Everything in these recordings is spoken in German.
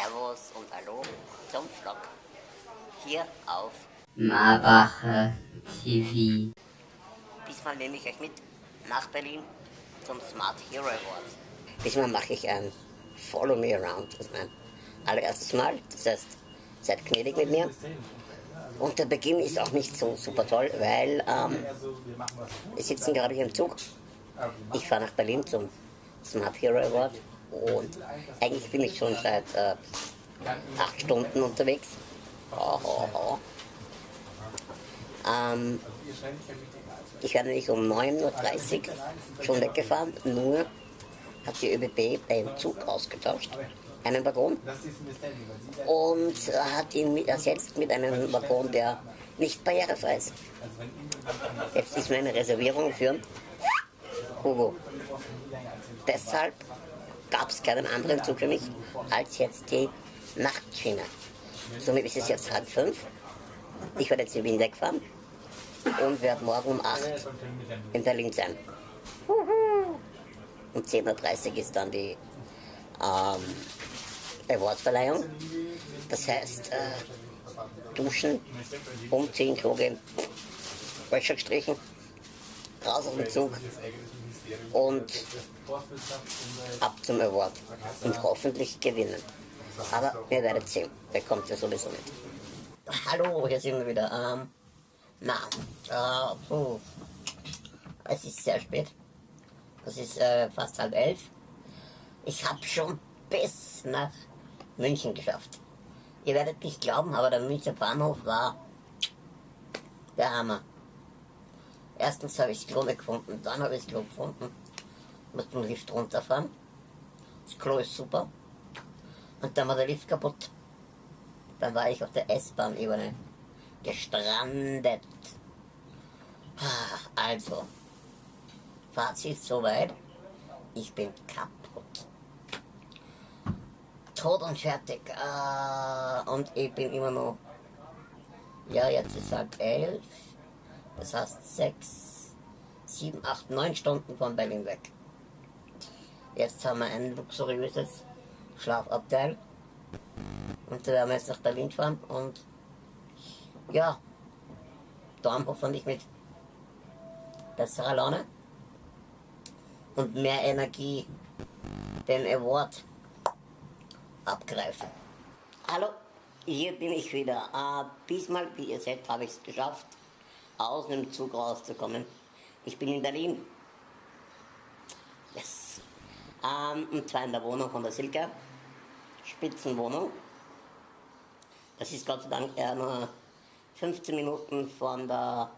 Servus und Hallo zum Vlog. Hier auf Marbacher TV. Diesmal nehme ich euch mit nach Berlin zum Smart Hero Award. Diesmal mache ich ein Follow Me Around. Das ist mein allererstes Mal. Das heißt, seid gnädig mit mir. Und der Beginn ist auch nicht so super toll, weil ähm, wir sitzen gerade hier im Zug. Ich fahre nach Berlin zum Smart Hero Award und eigentlich bin ich schon seit äh, acht Stunden unterwegs. Oh, oh, oh. Ähm, ich werde nicht um 9.30 Uhr schon weggefahren, nur hat die ÖBB einen Zug ausgetauscht, einen Waggon, und hat ihn ersetzt mit einem Waggon, der nicht barrierefrei ist. Jetzt ist meine Reservierung für Hugo. Deshalb gab es keinen anderen Zug für mich als jetzt die Nachtschiene. Somit ist es jetzt halb fünf. Ich werde jetzt in Wien wegfahren und werde morgen um acht in Berlin sein. Um 10.30 Uhr ist dann die ähm, Awardverleihung. Das heißt, äh, duschen, umziehen, Klo gehen, Wäsche gestrichen, raus auf den Zug und ab zum Award und hoffentlich gewinnen. Aber ihr werdet sehen, bekommt ihr sowieso mit. Hallo, hier sind wir wieder. Ähm, na, äh, puh. es ist sehr spät. Es ist äh, fast halb elf. Ich habe schon bis nach München geschafft. Ihr werdet nicht glauben, aber der Münchner Bahnhof war der Hammer. Erstens habe ich das Klo nicht gefunden, dann habe ich das Klo gefunden. Muss den Lift runterfahren. Das Klo ist super. Und dann war der Lift kaputt. Dann war ich auf der S-Bahn-Ebene gestrandet. Ah, also, Fazit soweit. Ich bin kaputt. Tot und fertig. Äh, und ich bin immer noch. Ja, jetzt ist halb elf. Das heißt sechs, sieben, acht, neun Stunden von Berlin weg. Jetzt haben wir ein luxuriöses Schlafabteil. Und da werden wir jetzt nach Berlin fahren und ja, dann hoffentlich mit besserer Laune und mehr Energie den Award abgreifen. Hallo, hier bin ich wieder. Äh, diesmal, wie ihr seht, habe ich es geschafft, aus dem Zug rauszukommen. Ich bin in Berlin. Yes. Ähm, und zwar in der Wohnung von der Silke. Spitzenwohnung. Das ist Gott sei Dank eher nur 15 Minuten von der,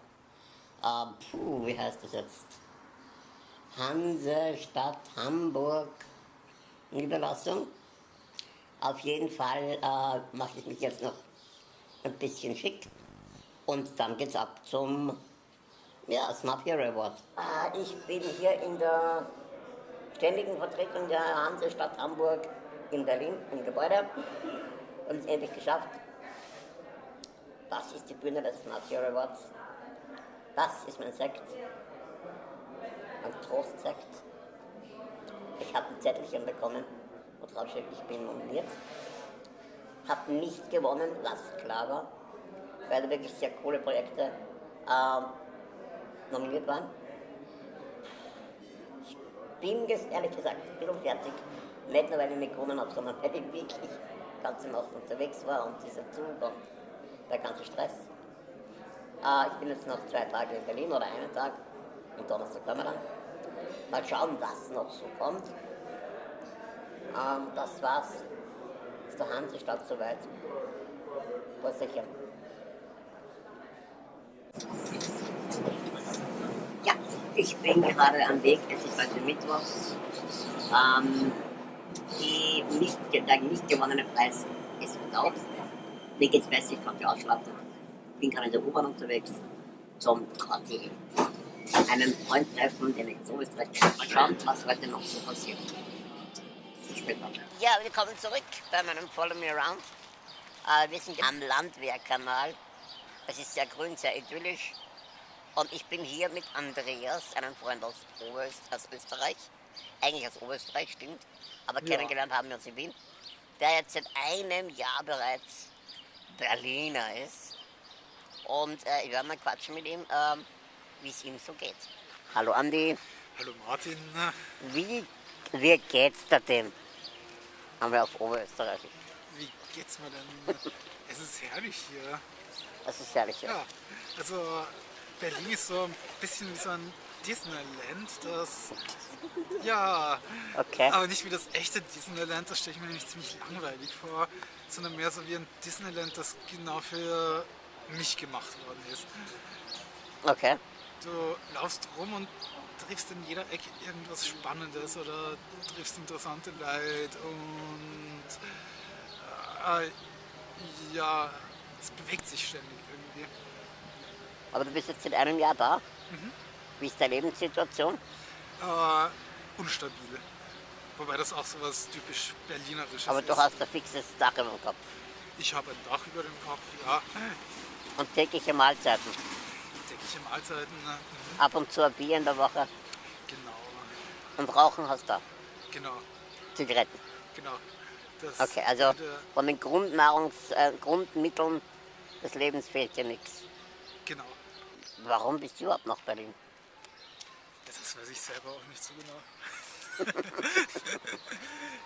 äh, puh, wie heißt das jetzt? Hansestadt Hamburg Niederlassung. Auf jeden Fall äh, mache ich mich jetzt noch ein bisschen schick und dann geht's ab zum ja, Smart Hero Award. Äh, ich bin hier in der ständigen Vertretung der Hansestadt Hamburg in Berlin im Gebäude und es endlich geschafft. Das ist die Bühne des Smart Hero Awards. Das ist mein Sekt. Mein Trostsekt. Ich habe ein Zettelchen bekommen, wo drauf steht, ich bin nominiert. Habe nicht gewonnen, was klar war, weil wirklich sehr coole Projekte äh, nominiert waren. Ich bin ehrlich gesagt ein bisschen fertig. Nicht nur, weil ich nicht gewonnen habe, sondern weil ich wirklich ganz im Nacht unterwegs war und dieser Zug und der ganze Stress. Äh, ich bin jetzt noch zwei Tage in Berlin oder einen Tag. Am Donnerstag kommen wir dann. Mal schauen, was noch so kommt. Ähm, das war's. Ist der Hansestadt soweit. sicher. Ich bin gerade am Weg. Es ist heute Mittwoch. Ähm, die nicht, der nicht gewonnene Preis ist verdaut. Mir geht's besser, ich konnte ausschlafen. Bin gerade in der U-Bahn unterwegs zum Quartier. Einen Freund treffen, den ich so Österreich kenne. Mal schauen, was heute noch so passiert. Später. Ja, willkommen zurück bei meinem Follow Me Around. Äh, wir sind am Landwehrkanal. Es ist sehr grün, sehr idyllisch. Und ich bin hier mit Andreas, einem Freund aus, Oberöst aus Österreich. Eigentlich aus Oberösterreich, stimmt. Aber ja. kennengelernt haben wir uns in Wien der jetzt seit einem Jahr bereits Berliner ist. Und äh, ich werde mal quatschen mit ihm, ähm, wie es ihm so geht. Hallo Andi, Hallo Martin. wie, wie geht's dir denn? Haben wir auf Oberösterreichisch. Wie geht's mir denn? Es ist herrlich hier. Das ist herrlich. Ja. Ja, also Berlin ist so ein bisschen wie so ein Disneyland, das ja, Okay. aber nicht wie das echte Disneyland, das stelle ich mir nämlich ziemlich langweilig vor, sondern mehr so wie ein Disneyland, das genau für mich gemacht worden ist. Okay. Du laufst rum und triffst in jeder Ecke irgendwas Spannendes oder triffst interessante Leute und äh, ja, es bewegt sich ständig. Aber du bist jetzt seit einem Jahr da. Wie ist deine Lebenssituation? Äh, unstabil. Wobei das auch so was typisch Berlinerisches Aber ist. du hast ein fixes Dach über dem Kopf. Ich habe ein Dach über dem Kopf, ja. Und tägliche Mahlzeiten. Tägliche Mahlzeiten, äh, Ab und zu ein Bier in der Woche. genau, Und Rauchen hast du. genau, Zigaretten. genau. Das Okay, also von den Grundnahrungs äh, Grundmitteln des Lebens fehlt dir nichts. genau. Warum bist du überhaupt nach Berlin? Das weiß ich selber auch nicht so genau.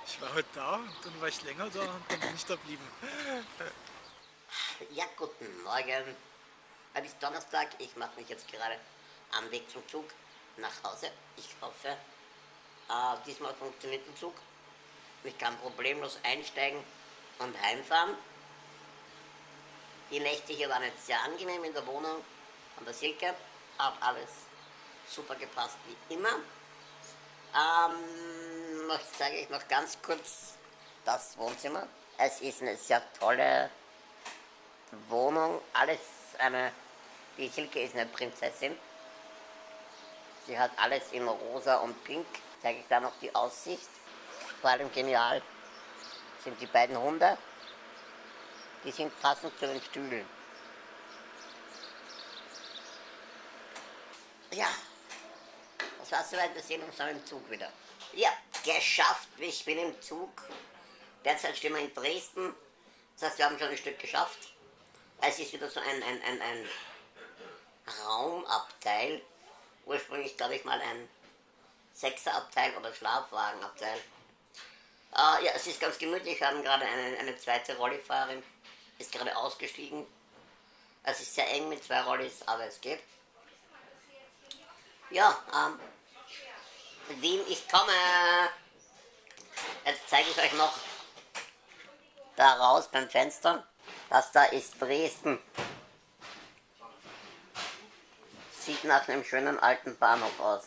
ich war heute da, und dann war ich länger da und dann bin ich da geblieben. Ja, guten Morgen. Es ist Donnerstag. Ich mache mich jetzt gerade am Weg zum Zug nach Hause. Ich hoffe, äh, diesmal funktioniert der Zug. Ich kann problemlos einsteigen und heimfahren. Die Nächte hier waren jetzt sehr angenehm in der Wohnung an der Silke. Hat alles super gepasst wie immer. Ähm, noch zeige ich noch ganz kurz das Wohnzimmer. Es ist eine sehr tolle Wohnung, alles eine, die Silke ist eine Prinzessin. Sie hat alles in rosa und pink. Zeige ich da noch die Aussicht. Vor allem genial sind die beiden Hunde. Die sind passend zu den Stühlen. Ja, das war's soweit. Wir sehen uns dann im Zug wieder. Ja, geschafft. Ich bin im Zug. Derzeit stehen wir in Dresden. Das heißt, wir haben schon ein Stück geschafft. Es ist wieder so ein, ein, ein, ein Raumabteil. Ursprünglich, glaube ich, mal ein Sechserabteil oder Schlafwagenabteil. Äh, ja, es ist ganz gemütlich. Wir haben gerade eine, eine zweite Rollifahrerin. Ist gerade ausgestiegen. Es ist sehr eng mit zwei Rollis, aber es geht. Ja, ähm, Wien, ich komme. Jetzt zeige ich euch noch da raus beim Fenster. Das da ist Dresden. Sieht nach einem schönen alten Bahnhof aus.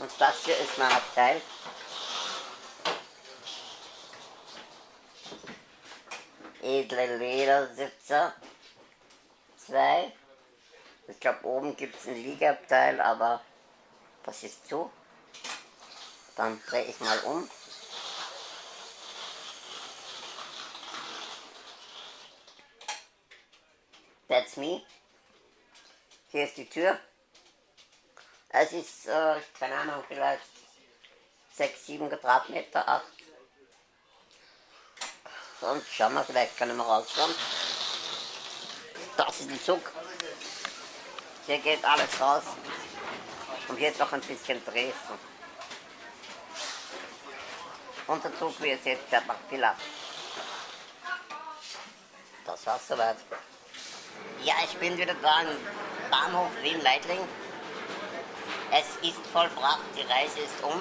Und das hier ist mein Abteil. Edle Ledersitzer. Zwei. Ich glaube, oben gibt es ein Liegeabteil, aber das ist zu. Dann drehe ich mal um. That's me. Hier ist die Tür. Es ist, äh, keine Ahnung, vielleicht 6, 7 Quadratmeter, 8. Und schauen wir, vielleicht können wir rausschauen. Das ist der Zug. Hier geht alles raus. Und hier ist noch ein bisschen Dresden. Unser Zug, wie ihr seht, fährt nach Villa. Das war's soweit. Ja, ich bin wieder da im Bahnhof Wien-Leitling. Es ist vollbracht, die Reise ist um.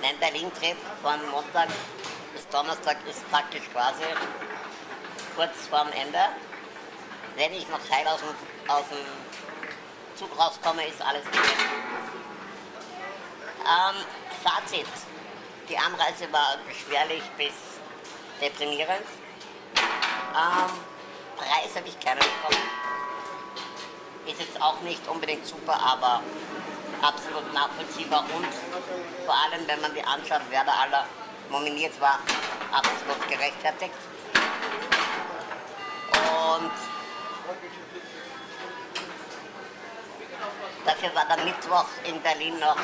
Mein Berlin-Trip von Montag bis Donnerstag ist praktisch quasi kurz vorm Ende. Wenn ich noch heil aus dem, aus dem Zug rauskomme, ist alles gut. Ähm, Fazit. Die Anreise war beschwerlich bis deprimierend. Ähm, Preis habe ich keinen bekommen. Ist jetzt auch nicht unbedingt super, aber absolut nachvollziehbar und vor allem, wenn man die anschaut, wer da aller nominiert war, absolut gerechtfertigt. Und dafür war der Mittwoch in Berlin noch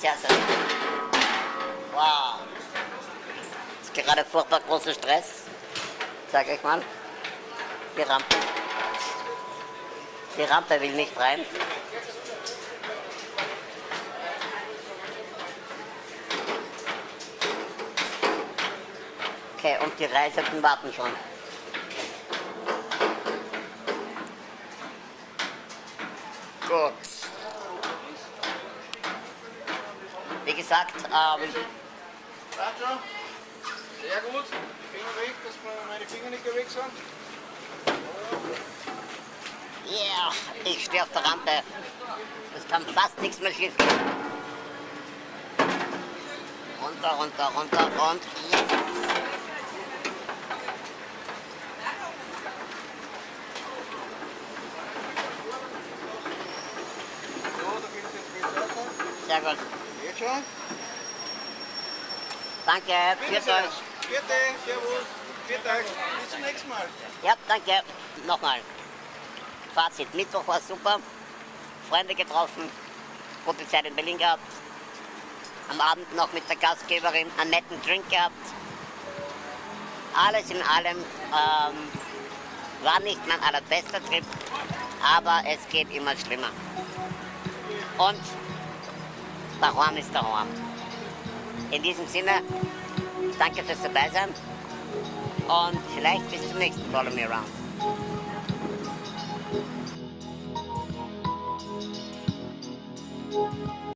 sehr, sehr gut. Wow. Ist gerade furchtbar großer Stress. Sag ich mal. Die Rampe. Die Rampe will nicht rein. Okay, und die Reisenden warten schon. Gut. Wie gesagt, ähm? Sehr gut. Die Finger weg, dass meine Finger nicht weg sind. yeah, ich stehe auf der Rampe. Es kann fast nichts mehr schief gehen. Runter, runter, runter und yes. Sehr gut. Jetzt schon? Danke, sehr. euch. Vierte, servus. Viert euch. Bis zum nächsten Mal. Ja, danke. Nochmal. Fazit. Mittwoch war super. Freunde getroffen. Gute Zeit in Berlin gehabt. Am Abend noch mit der Gastgeberin einen netten Drink gehabt. Alles in allem ähm, war nicht mein allerbester Trip, aber es geht immer schlimmer. Und daheim ist daheim. In diesem Sinne, danke fürs Dabeisein und vielleicht bis zum nächsten Follow Me Around.